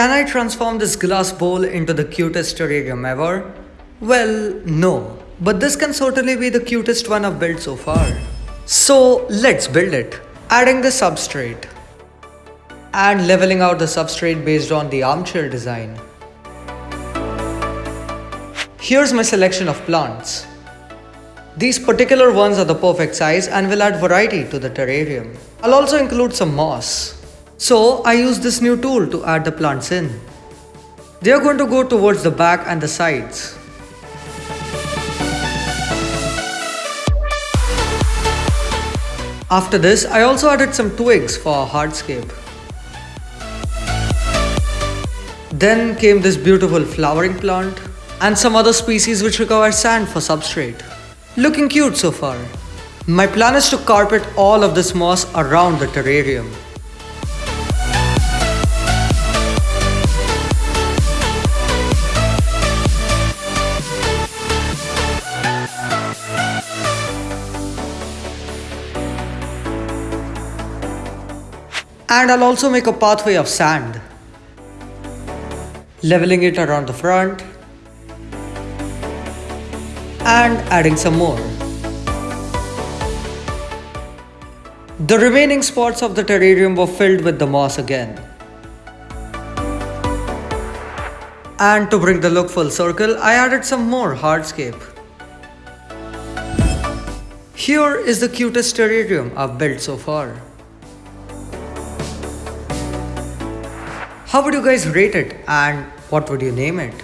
Can I transform this glass bowl into the cutest terrarium ever? Well, no. But this can certainly be the cutest one I've built so far. So let's build it. Adding the substrate. And leveling out the substrate based on the armchair design. Here's my selection of plants. These particular ones are the perfect size and will add variety to the terrarium. I'll also include some moss. So I use this new tool to add the plants in. They are going to go towards the back and the sides. After this, I also added some twigs for hardscape. Then came this beautiful flowering plant and some other species which require sand for substrate. Looking cute so far. My plan is to carpet all of this moss around the terrarium. And I'll also make a pathway of sand. Leveling it around the front. And adding some more. The remaining spots of the terrarium were filled with the moss again. And to bring the look full circle, I added some more hardscape. Here is the cutest terrarium I've built so far. How would you guys rate it and what would you name it?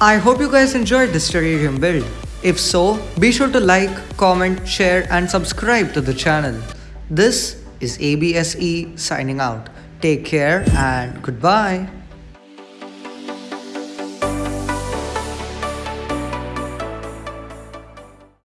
I hope you guys enjoyed this terrarium build. If so, be sure to like, comment, share and subscribe to the channel. This is ABSE signing out. Take care and goodbye.